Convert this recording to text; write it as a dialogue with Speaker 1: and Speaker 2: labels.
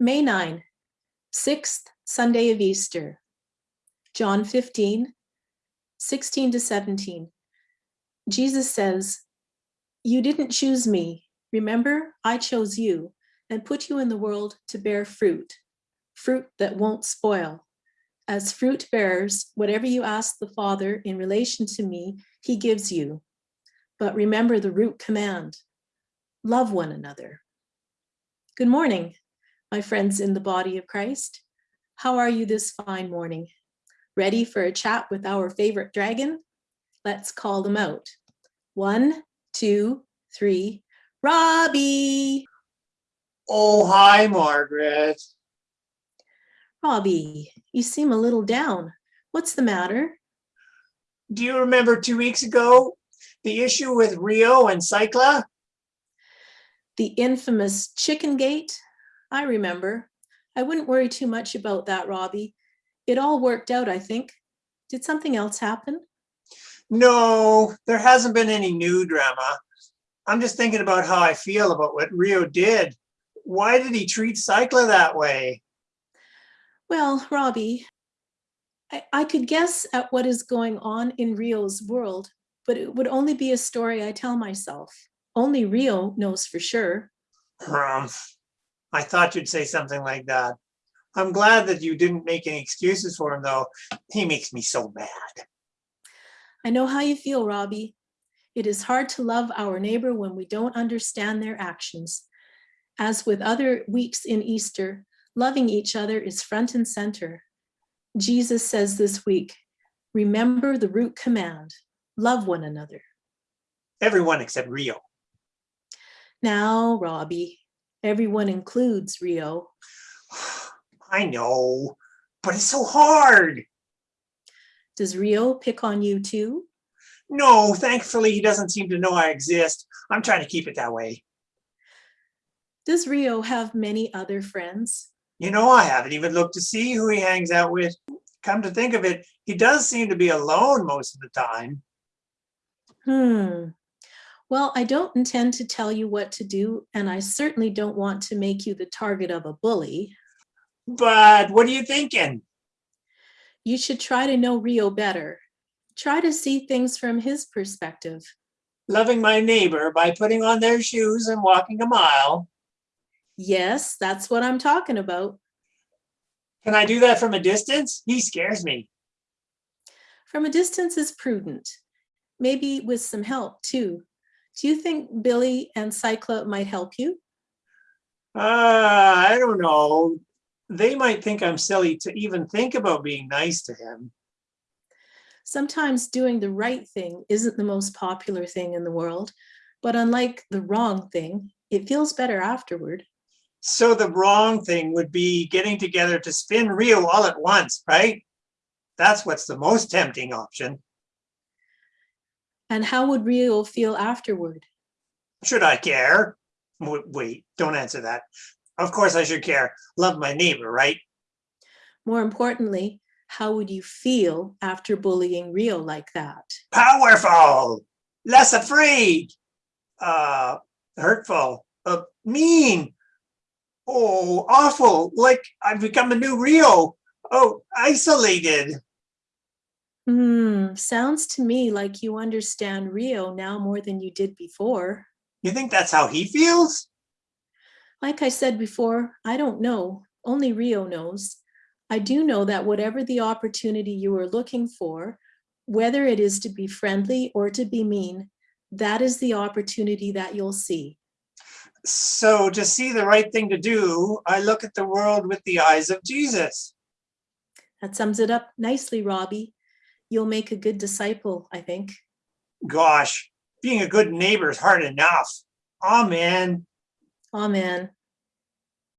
Speaker 1: May 9, sixth Sunday of Easter. John 15, 16 to 17. Jesus says, You didn't choose me. Remember, I chose you and put you in the world to bear fruit, fruit that won't spoil. As fruit bearers, whatever you ask the Father in relation to me, he gives you. But remember the root command love one another. Good morning, my friends in the body of Christ. How are you this fine morning? Ready for a chat with our favorite dragon? Let's call them out. One, two, three. Robbie!
Speaker 2: Oh, hi, Margaret.
Speaker 1: Robbie, you seem a little down. What's the matter?
Speaker 2: Do you remember two weeks ago the issue with Rio and Cycla?
Speaker 1: The infamous chicken gate? I remember. I wouldn't worry too much about that, Robbie. It all worked out, I think. Did something else happen?
Speaker 2: No, there hasn't been any new drama. I'm just thinking about how I feel about what Rio did. Why did he treat Cycla that way?
Speaker 1: Well, Robbie, I, I could guess at what is going on in Rio's world, but it would only be a story I tell myself. Only Rio knows for sure.
Speaker 2: Humph. I thought you'd say something like that. I'm glad that you didn't make any excuses for him, though. He makes me so mad.
Speaker 1: I know how you feel, Robbie. It is hard to love our neighbor when we don't understand their actions. As with other weeks in Easter, loving each other is front and center. Jesus says this week, remember the root command, love one another.
Speaker 2: Everyone except Rio.
Speaker 1: Now, Robbie, everyone includes Rio.
Speaker 2: I know, but it's so hard.
Speaker 1: Does Rio pick on you too?
Speaker 2: No, thankfully, he doesn't seem to know I exist. I'm trying to keep it that way.
Speaker 1: Does Rio have many other friends?
Speaker 2: You know, I haven't even looked to see who he hangs out with. Come to think of it, he does seem to be alone most of the time.
Speaker 1: Hmm. Well, I don't intend to tell you what to do, and I certainly don't want to make you the target of a bully.
Speaker 2: But what are you thinking?
Speaker 1: You should try to know Rio better. Try to see things from his perspective.
Speaker 2: Loving my neighbor by putting on their shoes and walking a mile.
Speaker 1: Yes, that's what I'm talking about.
Speaker 2: Can I do that from a distance? He scares me.
Speaker 1: From a distance is prudent, maybe with some help too. Do you think Billy and Cycla might help you?
Speaker 2: Uh, I don't know. They might think I'm silly to even think about being nice to him.
Speaker 1: Sometimes doing the right thing isn't the most popular thing in the world, but unlike the wrong thing, it feels better afterward.
Speaker 2: So the wrong thing would be getting together to spin Rio all at once, right? That's what's the most tempting option.
Speaker 1: And how would Rio feel afterward?
Speaker 2: Should I care? Wait, don't answer that. Of course I should care. Love my neighbor, right?
Speaker 1: More importantly, how would you feel after bullying Rio like that?
Speaker 2: Powerful, less afraid, uh, hurtful, uh, mean, oh, awful, like I've become a new Rio. Oh, isolated.
Speaker 1: Hmm, sounds to me like you understand Rio now more than you did before.
Speaker 2: You think that's how he feels?
Speaker 1: Like I said before, I don't know. Only Rio knows. I do know that whatever the opportunity you are looking for, whether it is to be friendly or to be mean, that is the opportunity that you'll see.
Speaker 2: So to see the right thing to do, I look at the world with the eyes of Jesus.
Speaker 1: That sums it up nicely, Robbie. You'll make a good disciple, I think.
Speaker 2: Gosh, being a good neighbor is hard enough. Amen.
Speaker 1: Amen.